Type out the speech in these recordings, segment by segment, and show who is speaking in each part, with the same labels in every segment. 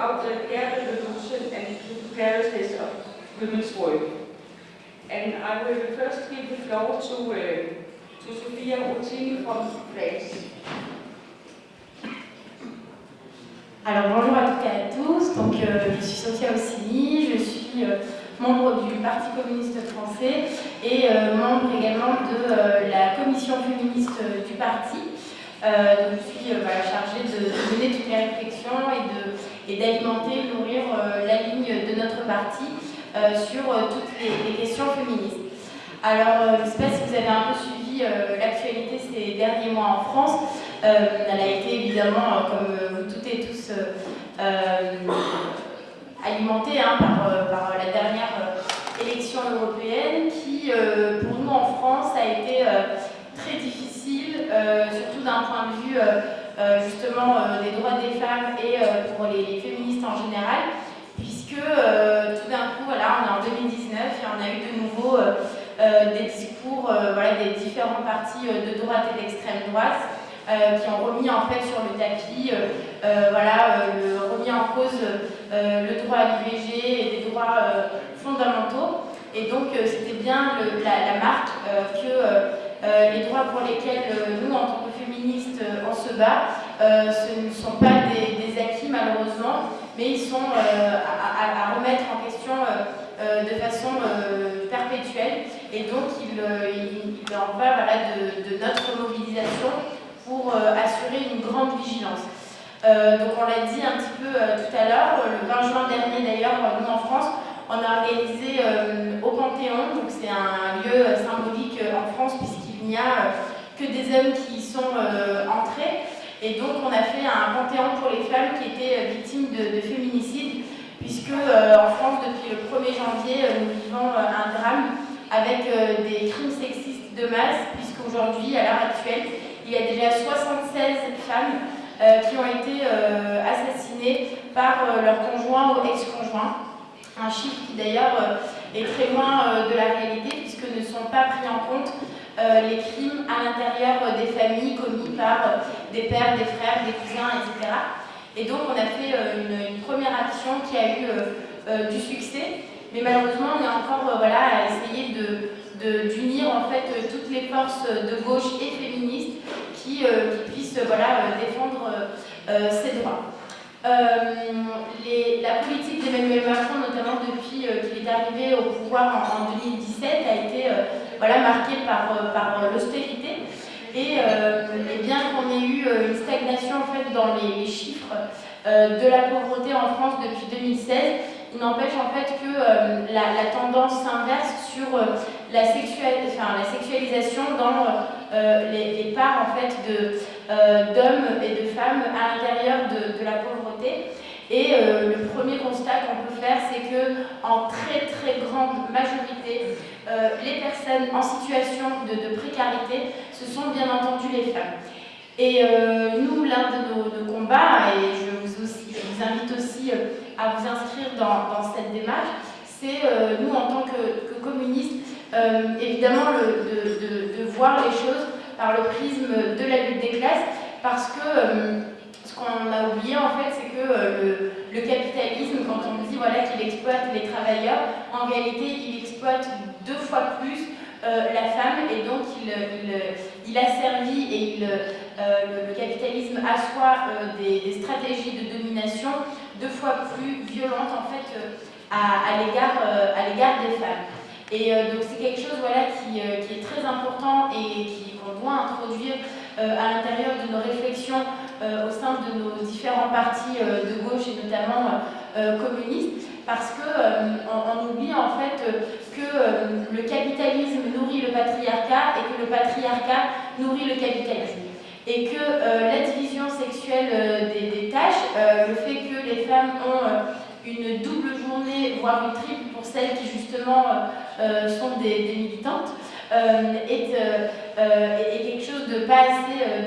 Speaker 1: about the air revolution and the precariousness of women's work. And I will first give the floor to, uh, to Sofia Routini from France.
Speaker 2: Alors bonjour à toutes et à tous, donc euh, je suis Sophia Ossini, je suis euh, membre du Parti communiste français et euh, membre également de euh, la commission féministe euh, du parti. donc je suis voilà, chargée de, de, mener toutes les réflexions et d'alimenter, et nourrir la ligne de notre parti sur toutes les, questions féministes. Alors je ne sais pas si vous avez un peu suivi l'actualité ces derniers mois en France. elle a été évidemment, comme vous toutes et tous, alimentée hein, par, la dernière élection européenne qui, euh, pour nous en France, a été euh, très difficile, euh, surtout d'un point de vue justement des droits des femmes et pour les, féministes en général, puisque tout d'un coup, on est en 2019 et on a eu de nouveau des discours voilà, des différents partis de droite et d'extrême droite qui ont remis en fait sur le tapis, voilà, remis en cause le droit à l'IVG et des droits fondamentaux. Et donc, euh, c'était bien la, marque euh, que euh, les droits pour lesquels nous, en tant que féministes, on se bat, ce ne sont pas des, acquis, malheureusement, mais ils sont à, à, remettre en question de façon perpétuelle. Et donc, il, en va de, notre mobilisation pour assurer une grande vigilance. Euh, donc on l'a dit un petit peu euh, tout à l'heure, le 20 juin dernier d'ailleurs, nous en France, on a organisé euh, au Panthéon, donc c'est un lieu euh, symbolique euh, en France puisqu'il n'y a que des hommes qui sont entrés. Et donc on a fait un Panthéon pour les femmes qui étaient victimes de, de féminicide, puisque en France, depuis le 1er janvier, nous vivons un drame avec des crimes sexistes de masse, puisqu'aujourd'hui, à l'heure actuelle, il y a déjà 76 femmes qui ont été assassinées par leur conjoint ou ex-conjoint un chiffre qui d'ailleurs euh, est très loin euh, de la réalité puisque ne sont pas pris en compte euh, les crimes à l'intérieur des familles commis par des pères, des frères, des cousins, etc. Et donc on a fait une, première action qui a eu du succès, mais malheureusement on est encore voilà, à essayer d'unir de, en fait toutes les forces de gauche et féministes qui, qui puissent voilà, défendre ces droits. Euh, la politique d'Emmanuel Macron, notamment depuis euh, qu'il est arrivé au pouvoir en, en 2017, a été euh, voilà, marquée par, euh, euh, l'austérité. Et, bien qu'on ait eu une stagnation dans les, chiffres de la pauvreté en France depuis 2016, il n'empêche en fait que la, tendance s'inverse sur la, sexualisation dans les, parts d'hommes et de femmes à l'intérieur de la pauvreté et euh, le premier constat qu'on peut faire, c'est que en très très grande majorité, euh, les personnes en situation de, précarité, ce sont bien entendu les femmes. Et euh, nous, l'un de nos, combats, et je vous, invite aussi à vous inscrire dans, cette démarche, c'est nous, en tant que, communistes, évidemment de, de, voir les choses par le prisme de la lutte des classes, parce que qu'on a oublié en fait, c'est que euh, le, capitalisme, quand on dit voilà, qu'il exploite les travailleurs, en réalité il exploite deux fois plus euh, la femme et donc il, il, et il, euh, le, capitalisme assoit des, stratégies de domination deux fois plus violentes en fait à, à l'égard des femmes. Et donc c'est quelque chose voilà, qui, est très important et qu'on doit introduire à l'intérieur de nos réflexions au sein de nos différents partis euh, de gauche et notamment euh, communistes, parce qu'on on oublie en fait que le capitalisme nourrit le patriarcat et que le patriarcat nourrit le capitalisme. Et que la division sexuelle des, tâches, le fait que les femmes ont une double journée, voire une triple pour celles qui justement sont des, des militantes, est, est, quelque chose de pas assez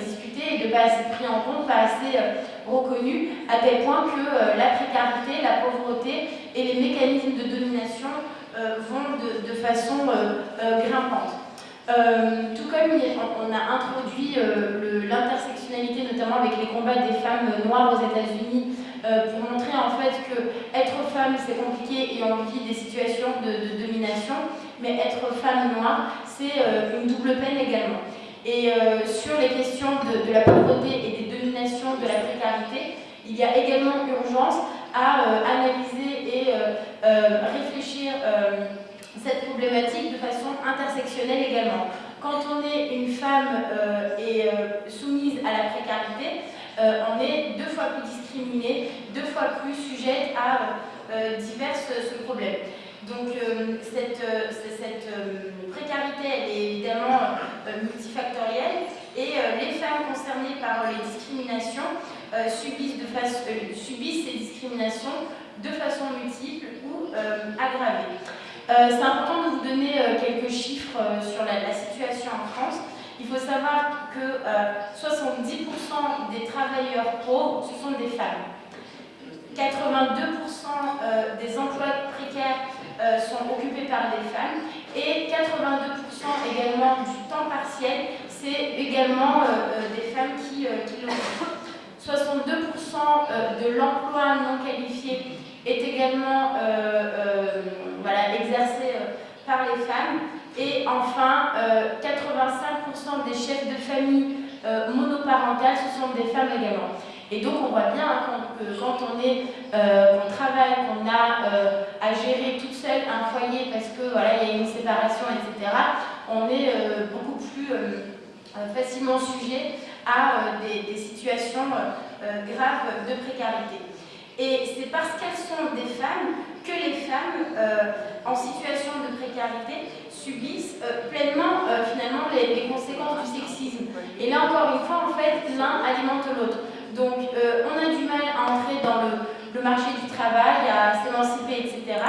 Speaker 2: de pas assez pris en compte, pas assez euh, reconnu, à tel point que euh, la précarité, la pauvreté et les mécanismes de domination euh, vont de, façon grimpante. Tout comme on a introduit l'intersectionnalité, notamment avec les combats des femmes noires aux États-Unis pour montrer en fait que être femme c'est compliqué et on vit des situations de, domination, mais être femme noire c'est une double peine également. Et sur les questions de, la pauvreté et des dominations de la précarité, il y a également urgence à analyser et réfléchir cette problématique de façon intersectionnelle également. Quand on est une femme euh, et euh, soumise à la précarité, euh, on est deux fois plus discriminée, deux fois plus sujette à divers problèmes. Donc cette, cette précarité elle est évidemment multifactorielle et les femmes concernées par les discriminations subissent, subissent ces discriminations de façon multiple ou aggravée. Euh, c'est important de vous donner euh, quelques chiffres euh, sur la, situation en France. Il faut savoir que 70% des travailleurs pauvres, ce sont des femmes. 82% des emplois précaires sont occupés par des femmes et 82% également du temps partiel, c'est également des femmes qui, l'occupent. 62% de l'emploi non qualifié est également euh, par les femmes. Et enfin, 85% euh, des chefs de famille euh, monoparentales, ce sont des femmes également. Et donc on voit bien hein, que quand on, on travaille, qu'on a à gérer toute seule un foyer parce que voilà, il y a une séparation, etc., on est beaucoup plus facilement sujet à des, situations graves de précarité. Et c'est parce qu'elles sont des femmes que les femmes euh, en situation de précarité subissent euh, pleinement euh, finalement les, conséquences du sexisme. Et là encore une fois, en fait, l'un alimente l'autre. Donc on a du mal à entrer dans le, marché du travail, à s'émanciper, etc.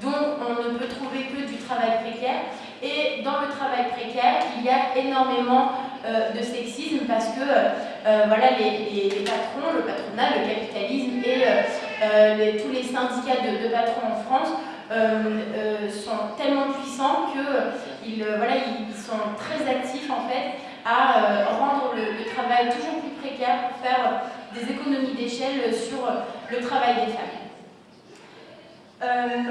Speaker 2: Donc on ne peut trouver que du travail précaire. Et dans le travail précaire, il y a énormément de sexisme parce que voilà, les, patrons, le patronat, le capitalisme et euh, tous les syndicats de, patrons en France euh, euh, sont tellement puissants qu'ils voilà, ils sont très actifs en fait à rendre le, travail toujours plus pour faire des économies d'échelle sur le travail des femmes.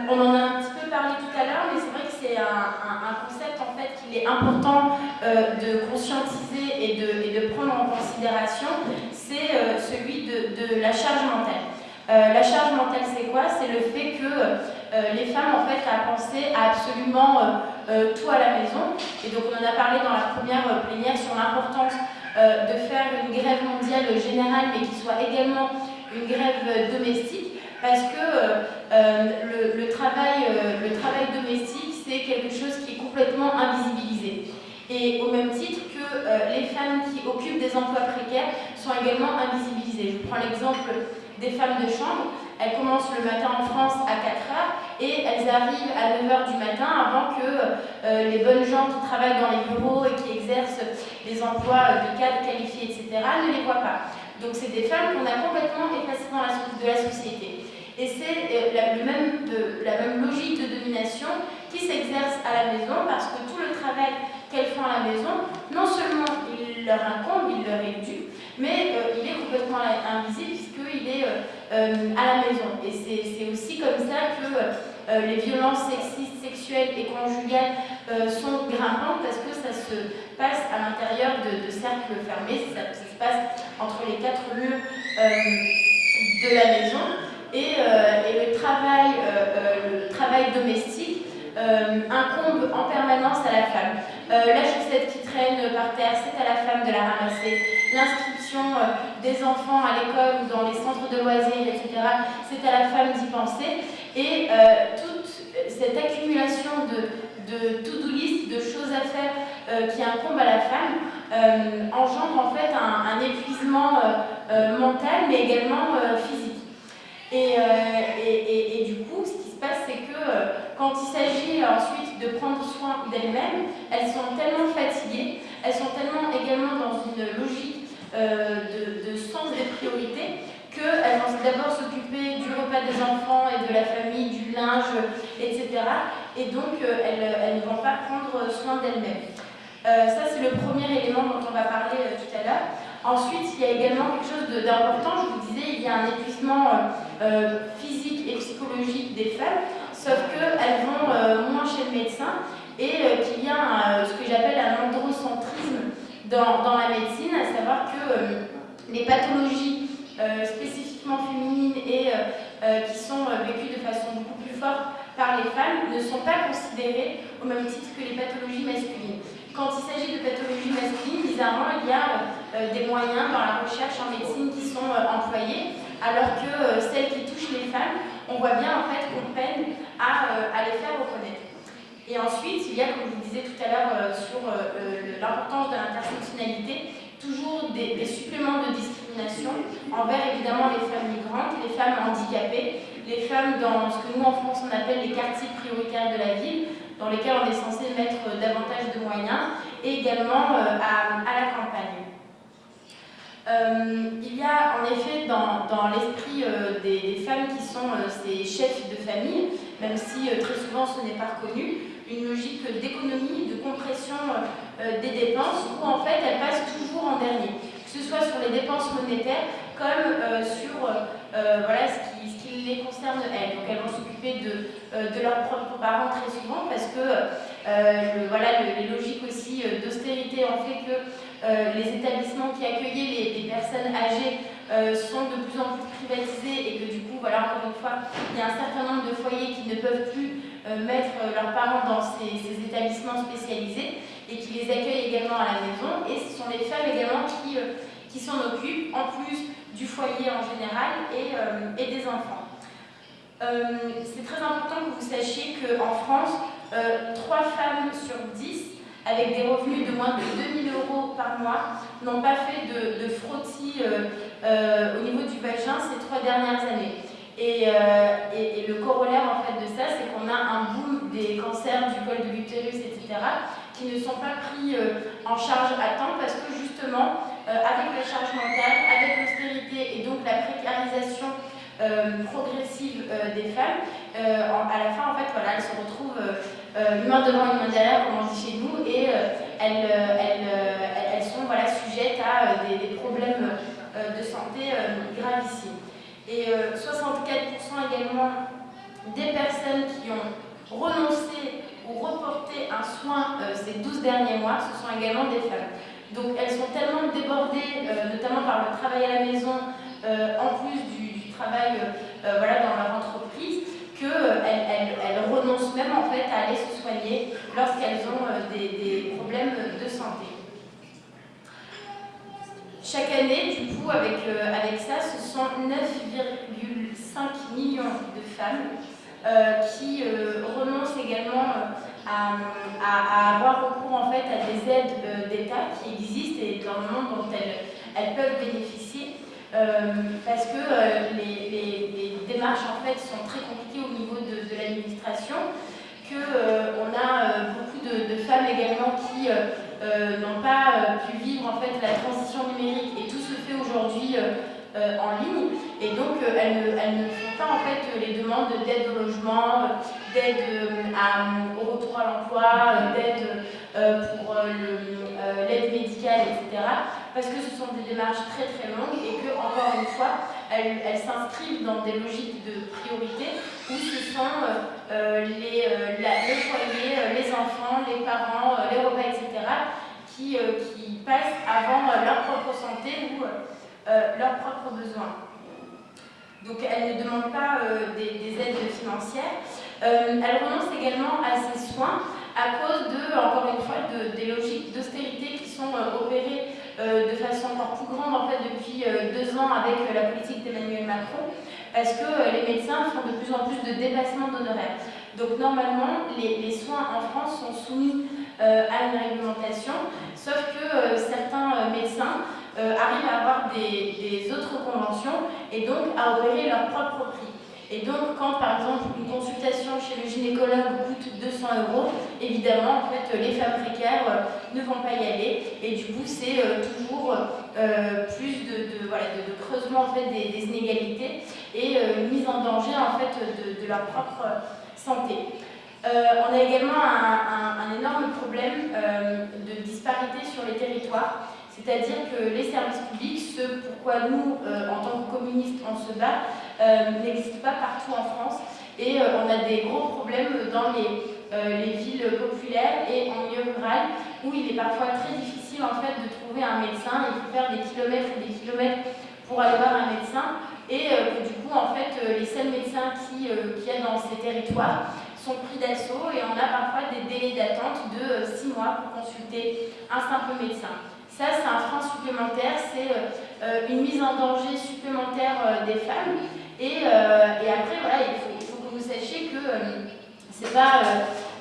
Speaker 2: on en a un petit peu parlé tout à l'heure, mais c'est vrai que c'est un, concept en fait qu'il est important de conscientiser et de, prendre en considération, c'est celui de, de, la charge mentale. Euh, la charge mentale, c'est quoi? C'est le fait que euh, les femmes, en fait, à penser à absolument euh, tout à la maison. Et donc, on en a parlé dans la première plénière sur l'importance de faire une grève mondiale générale, mais qui soit également une grève domestique, parce que le, travail, le travail domestique, c'est quelque chose qui est complètement invisibilisé. Et au même titre que les femmes qui occupent des emplois précaires sont également invisibilisées. Je prends l'exemple des femmes de chambre. Elles commencent le matin en France à 4h et elles arrivent à 9h du matin avant que euh, les bonnes gens qui travaillent dans les bureaux et qui exercent des emplois de cadres qualifiés, etc., ne les voient pas. Donc c'est des femmes qu'on a complètement effacées dans la, de la société. Et c'est euh, la, même, logique de domination qui s'exerce à la maison parce que tout le travail qu'elles font à la maison, non seulement il leur incombe, il leur est dû, mais euh, il est complètement invisible puisqu'il est à la maison. Et c'est aussi comme ça que les violences sexistes, sexuelles et conjugales sont grimpantes parce que ça se passe à l'intérieur de, cercles fermés, ça, se passe entre les quatre murs de la maison. Et, et le, travail, le travail domestique incombe en permanence à la femme. La chaussette qui traîne par terre, c'est à la femme de la ramasser l'inscription euh, des enfants à l'école ou dans les centres de loisirs, etc., c'est à la femme d'y penser. Et euh, toute cette accumulation de, de to-do list, de choses à faire euh, qui incombent à la femme, engendre en fait un, épuisement mental, mais également physique. Et, et, et, du coup, ce qui se passe, c'est que quand il s'agit ensuite de prendre soin d'elles-mêmes, elles sont tellement fatiguées, elles sont tellement également dans une logique euh, de, sens et de priorité qu'elles vont d'abord s'occuper du repas des enfants et de la famille, du linge, etc. Et donc, euh, elles, ne vont pas prendre soin d'elles-mêmes. Euh, ça, c'est le premier élément dont on va parler tout à l'heure. Ensuite, il y a également quelque chose d'important, je vous disais, il y a un épuisement physique et psychologique des femmes, sauf qu'elles vont moins chez le médecin et qu'il y a ce que j'appelle un androcentrisme dans, dans, la médecine, à savoir que les pathologies spécifiquement féminines et qui sont vécues de façon beaucoup plus forte par les femmes ne sont pas considérées au même titre que les pathologies masculines. Quand il s'agit de pathologies masculines, bizarrement, il y a euh, des moyens dans la recherche en médecine qui sont euh, employés, alors que euh, celles qui touchent les femmes, on voit bien en fait qu'on peine à, à, les faire reconnaître. Et ensuite, il y a, comme je vous disais tout à l'heure sur l'importance de l'intersectionnalité, toujours des, suppléments de discrimination envers évidemment les femmes migrantes, les femmes handicapées, les femmes dans ce que nous en France on appelle les quartiers prioritaires de la ville, dans lesquels on est censé mettre davantage de moyens, et également euh, à, campagne. Euh, il y a en effet dans, l'esprit euh, des, femmes qui sont ces chefs de famille, même si très souvent ce n'est pas reconnu, une logique d'économie, de compression des dépenses, où en fait elles passent toujours en dernier, que ce soit sur les dépenses monétaires comme sur voilà, ce qui, les concerne elles. Donc elles vont s'occuper de, euh, de leurs propres parents très souvent parce que euh, voilà, les logiques aussi euh, d'austérité ont fait que les établissements qui accueillaient les, personnes âgées sont de plus en plus privatisés et que du coup, voilà, encore une fois, il y a un certain nombre de foyers qui ne peuvent plus mettre leurs parents dans ces, établissements spécialisés et qui les accueillent également à la maison. Et ce sont les femmes également qui, qui s'en occupent, en plus du foyer en général et, et des enfants. Euh, c'est très important que vous sachiez qu'en France, euh, 3 femmes sur 10 avec des revenus de moins de 2000 euros par mois n'ont pas fait de, frottis euh, euh, au niveau du vagin ces trois dernières années. Et, et, le corollaire en fait de ça, c'est qu'on a un boom des cancers du col de l'utérus, etc., qui ne sont pas pris en charge à temps parce que justement, avec la charge mentale, avec l'austérité et donc la précarisation euh, progressive euh, des femmes, euh, à la fin, en fait, voilà, elles se retrouvent une main devant, une main derrière, comme on dit chez nous, et elles, elles, elles, sont voilà, sujettes à des, problèmes de santé gravissimes. Et 64% également des personnes qui ont renoncé ou reporté un soin ces 12 derniers mois, ce sont également des femmes. Donc elles sont tellement débordées, notamment par le travail à la maison, en plus du, travaillent euh, voilà, dans leur entreprise, euh, elles, renoncent même en fait à aller se soigner lorsqu'elles ont euh, des, problèmes de santé. Chaque année, du coup, avec, avec ça, ce sont 9,5 millions de femmes euh, qui euh, renoncent également à, avoir recours en fait à des aides d'État qui existent et dans le monde dont elles, peuvent bénéficier euh, parce que euh, les, démarches en fait sont très compliquées au niveau de, l'administration, qu'on euh, a beaucoup de, femmes également qui n'ont pas pu vivre en fait la transition numérique. Et tout se fait aujourd'hui en ligne. Et donc elles ne, elles, ne, font pas en fait les demandes d'aide au logement, d'aide au retour à l'emploi, d'aide pour l'aide médicale, etc parce que ce sont des démarches très très longues et que, encore une fois, elles, s'inscrivent dans des logiques de priorité où ce sont euh, euh les, euh, la, le foyer, euh, les enfants, les parents, les repas, etc., qui, qui passent avant leur propre santé ou leurs propres besoins. Donc elles ne demandent pas des, des, aides financières. elles renoncent également à ces soins à cause de, encore une fois, de, des logiques d'austérité qui sont opérées de façon encore plus grande en fait, depuis euh, deux ans avec euh, la politique d'Emmanuel Macron, parce que les médecins font de plus en plus de dépassement d'honoraires. Donc normalement, les, soins en France sont soumis à une réglementation, sauf que certains médecins arrivent à avoir des, des autres conventions et donc à opérer leur propre prix. Et donc, quand par exemple une consultation chez le gynécologue coûte 200 euros, évidemment, les femmes précaires euh, ne vont pas y aller. Et du coup, c'est euh, toujours euh, plus de, creusement en fait, des, inégalités et mise en danger en fait, de, leur propre santé. On a également un, un, un énorme problème de disparité sur les territoires C'est-à-dire que les services publics, ce pourquoi nous, en tant que communistes, on se bat, n'existent pas partout en France. Et on a des gros problèmes dans les, les villes populaires et en milieu rural, où il est parfois très difficile en fait de trouver un médecin. Il faut faire des kilomètres et des kilomètres pour aller voir un médecin et du coup en fait les seuls médecins qui, qui y a dans ces territoires sont pris d'assaut et on a parfois des délais d'attente de 6 mois pour consulter un simple médecin. Ça, c'est un frein supplémentaire, c'est euh, une mise en danger supplémentaire euh, des femmes. Et, euh, et après, voilà, il faut, faut, que vous sachiez que c'est pas,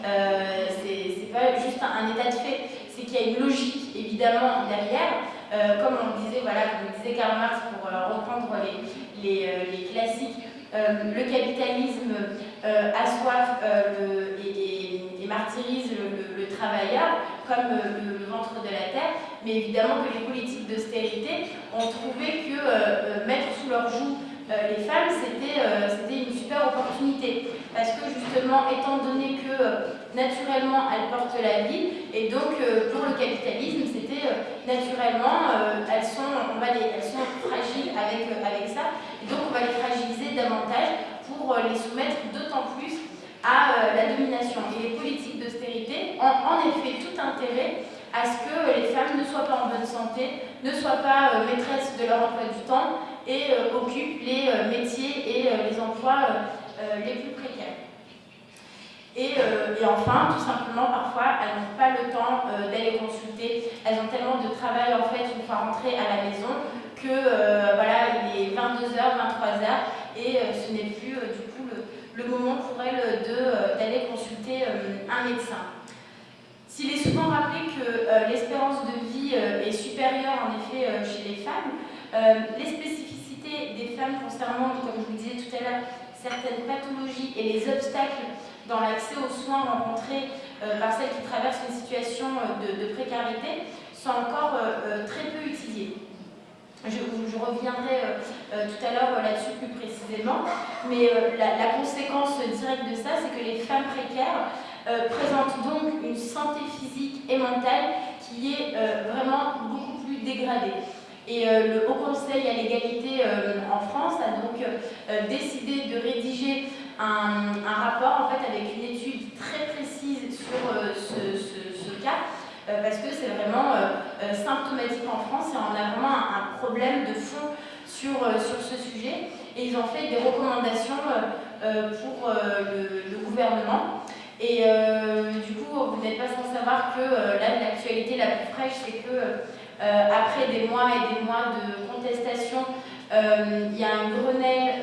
Speaker 2: c'est pas juste un, état de fait, c'est qu'il y a une logique, évidemment, derrière. comme on le disait, voilà, comme disait Karl Marx pour reprendre les, les, les classiques, le capitalisme assoif le, et, martyrise le, le, travailleur comme le, ventre de la terre, mais évidemment que les politiques d'austérité ont trouvé que euh, mettre sous leur joug euh, les femmes, c'était euh, une super opportunité. Parce que justement, étant donné que naturellement elles portent la vie, et donc pour le capitalisme, c'était naturellement, elles, sont, fragiles avec, avec ça, et donc on va les fragiliser davantage pour les soumettre d'autant plus à la domination. Et les politiques d'austérité ont en effet tout intérêt à ce que les femmes ne soient pas en bonne santé, ne soient pas euh, maîtresses de leur emploi du temps et euh, occupent les euh, métiers et les emplois les plus précaires. Et, et, enfin, tout simplement, parfois, elles n'ont pas le temps d'aller consulter. Elles ont tellement de travail, en fait, une fois rentrées à la maison, que, voilà, il est 22h, 23h, et ce n'est plus, du coup, le, le, moment pour elles d'aller consulter un médecin. S'il est souvent rappelé que euh, l'espérance de vie euh, est supérieure en effet euh, chez les femmes, euh, les spécificités des femmes concernant, comme je vous disais tout à l'heure, certaines pathologies et les obstacles dans l'accès aux soins rencontrés euh, par celles qui traversent une situation de, de précarité sont encore euh, très peu utilisées. Je, reviendrai tout à l'heure là-dessus plus précisément, mais la, conséquence directe de ça, c'est que les femmes précaires euh, présente donc une santé physique et mentale qui est euh, vraiment beaucoup plus dégradée. Et euh, le Haut Conseil à l'égalité euh, en France a donc euh, décidé de rédiger un, rapport en fait, avec une étude très précise sur ce, cas, parce que c'est vraiment symptomatique en France et on a vraiment un, problème de fond sur, sur ce sujet. Et ils ont fait des recommandations pour le gouvernement. Et euh, du coup, vous n'êtes pas sans savoir que euh, l'actualité la plus fraîche, c'est que euh, après des mois et des mois de contestation, il y a un Grenelle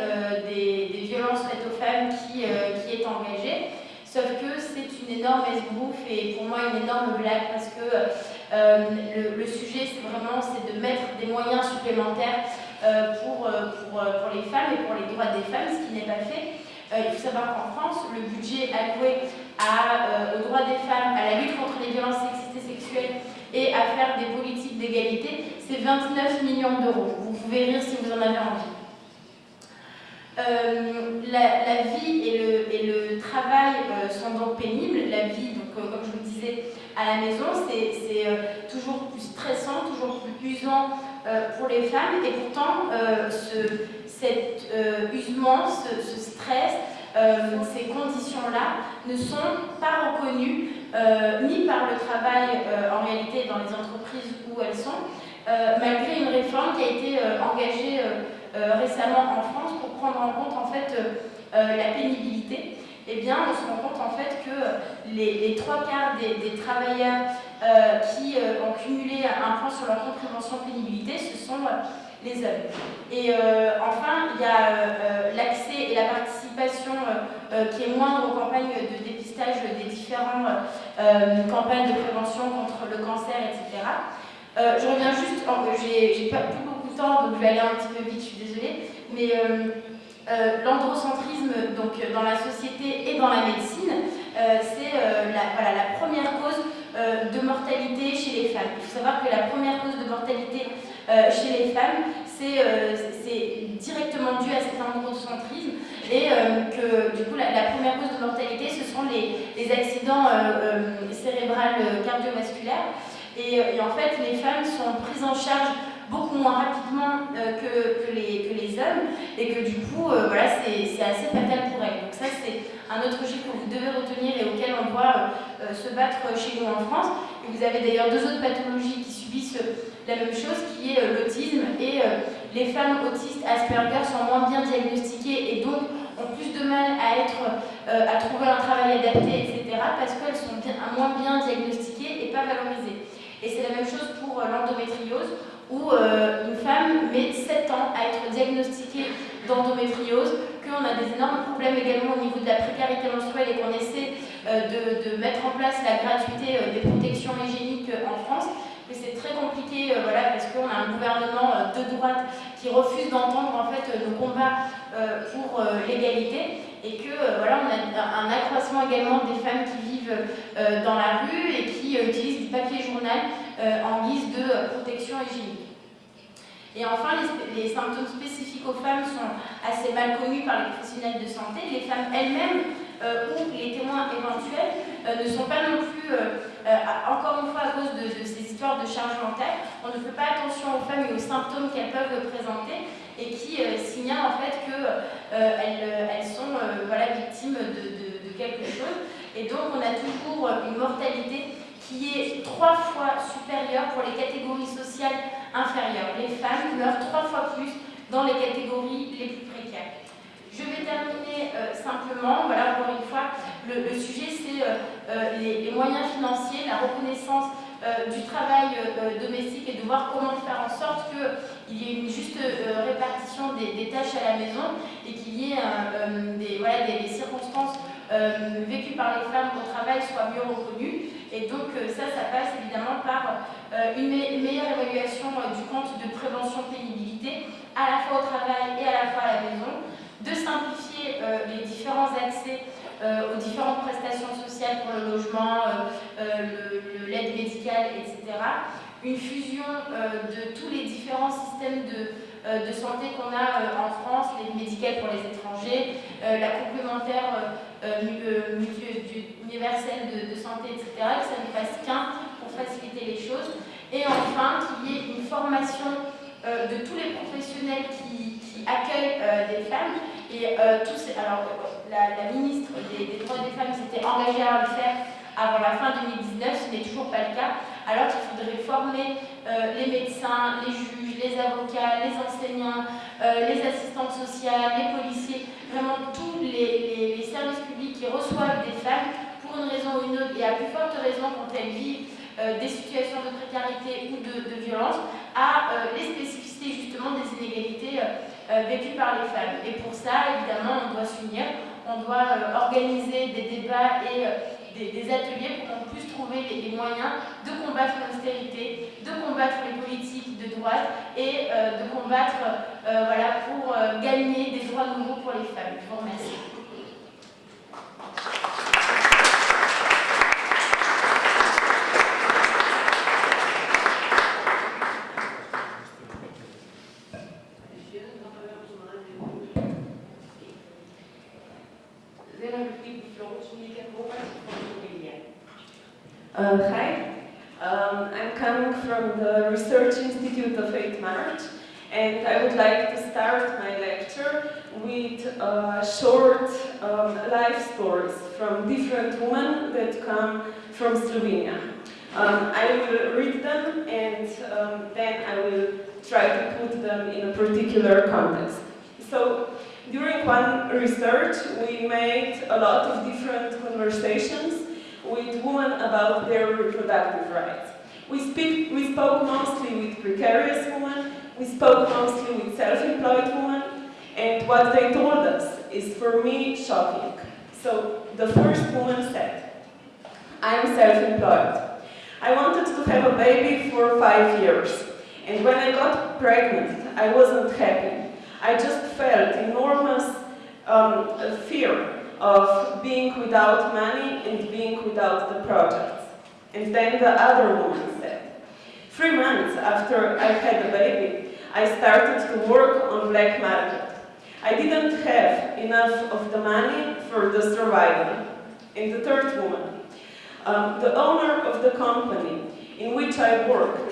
Speaker 2: des, des, violences faites aux femmes qui, qui est engagé. Sauf que c'est une énorme esbrouffe et pour moi une énorme blague parce que le, le, sujet, c'est vraiment de mettre des moyens supplémentaires pour, pour, pour les femmes et pour les droits des femmes, ce qui n'est pas fait. Il faut savoir qu'en France, le budget alloué à, euh, aux droits des femmes, à la lutte contre les violences sexistes et sexuelles et à faire des politiques d'égalité, c'est 29 millions d'euros. Vous pouvez rire si vous en avez envie. Euh, la, vie et le, travail euh, sont donc pénibles. La vie, donc, comme je vous le disais, à la maison, c'est toujours plus stressant, toujours plus usant pour les femmes. Et pourtant, ce, cet usement, ce stress, ces conditions-là ne sont pas reconnues ni par le travail en réalité dans les entreprises où elles sont, malgré une réforme qui a été engagée euh, récemment en France pour prendre en compte en fait euh, la pénibilité, eh bien, on se rend compte en fait que les, trois quarts des, travailleurs euh, qui euh, ont cumulé un point sur leur compréhension pénibilité, ce sont euh, les hommes. Et euh, enfin, il y a l'accès et la participation qui est moindre aux campagnes de dépistage des différentes campagnes de prévention contre le cancer, etc. je reviens juste, j'ai pas plus temps, donc je vais aller un petit peu vite, je suis désolée. Mais euh, euh, l'androcentrisme dans la société et dans la médecine, euh, c'est euh, la, voilà, la, première cause euh, de mortalité chez les femmes. Il faut savoir que la première cause de mortalité chez les femmes, c'est directement dû à cet androcentrisme et que du coup la, première cause de mortalité, ce sont les, accidents cérébrales cardiovasculaires. Et, en fait, les femmes sont prises en charge beaucoup moins rapidement que, que, les, que, les, hommes et que du coup, voilà, c'est assez fatal pour elles. Donc ça, c'est un autre chiffre que vous devez retenir et auquel on doit se battre chez nous en France. Et vous avez d'ailleurs deux autres pathologies qui subissent la même chose, qui est l'autisme et les femmes autistes Asperger sont moins bien diagnostiquées et donc ont plus de mal à, être, euh, à trouver un travail adapté, etc., parce qu'elles sont moins bien diagnostiquées et pas valorisées. Et c'est la même chose pour euh, l'endométriose, où euh, une femme met 7 ans à être diagnostiquée d'endométriose, qu'on a des énormes problèmes également au niveau de la précarité menstruelle et qu'on essaie de, de, mettre en place la gratuité des protections hygiéniques en France c'est très compliqué euh, voilà, parce qu'on a un gouvernement euh, de droite qui refuse d'entendre en fait, nos combats euh, pour l'égalité et que voilà, on a un accroissement également des femmes qui vivent dans la rue et qui utilisent du papier journal en guise de protection hygiénique. Et enfin, les, symptômes spécifiques aux femmes sont assez mal connus par les professionnels de santé. Les femmes elles-mêmes euh, où les témoins éventuels euh, ne sont pas non plus, euh, encore une fois à cause de, ces de charge mentale, on ne fait pas attention aux femmes et aux symptômes qu'elles peuvent présenter et qui signalent en fait qu'elles elles sont voilà, victimes de, quelque chose. Et donc on a toujours une mortalité qui est trois fois supérieure pour les catégories sociales inférieures. Les femmes meurent trois fois plus dans les catégories les plus précaires. Je vais terminer euh, simplement, voilà, encore une fois, le, sujet c'est euh, euh, les, moyens financiers, la reconnaissance du travail domestique et de voir comment faire en sorte qu'il y ait une juste répartition des, tâches à la maison et qu'il y ait des, voilà, des, circonstances vécues par les femmes au travail soient mieux reconnues. Et donc ça, ça passe évidemment par une, meilleure évaluation du compte de prévention pénibilité, à la fois au travail et à la fois à la maison, de simplifier euh, les différents accès euh, aux différentes prestations sociales pour le logement, euh, l'aide médicale, etc. Une fusion de tous les différents systèmes de, de santé qu'on a en France, l'aide médicale pour les étrangers, la complémentaire universelle de, santé, etc., que ça ne fasse qu'un pour faciliter les choses. Et enfin, qu'il y ait une formation de tous les professionnels qui, qui accueillent des femmes. Et euh, tous, alors, la, ministre des, droits des femmes s'était engagée à le faire avant la fin 2019, ce n'est toujours pas le cas, alors qu'il faudrait former euh, les médecins, les juges, les avocats, les enseignants, euh, les assistantes sociales, les policiers, vraiment tous les, services publics qui reçoivent des femmes pour une raison ou une autre, et à plus forte raison quand elles vivent des situations de précarité ou de, violence, à les spécificités justement des inégalités euh, vécues par les femmes. Et pour ça, évidemment, on doit s'unir, on doit euh, organiser des débats et euh, des, ateliers pour qu'on puisse trouver les, moyens de combattre l'austérité, de combattre les politiques de droite et de combattre voilà, pour gagner des droits nouveaux pour les femmes. Je vous remercie.
Speaker 3: Research, we made a lot of different conversations with women about their reproductive rights. We, speak, we spoke mostly with precarious women, we spoke mostly with self-employed women, and what they told us is, for me, shocking. So, the first woman said, I'm self-employed. I wanted to have a baby for five years, and when I got pregnant, I wasn't happy. I just felt enormous um, fear of being without money and being without the projects. And then the other woman said, three months after I had a baby, I started to work on black market. I didn't have enough of the money for the survival. And the third woman, um, the owner of the company in which I worked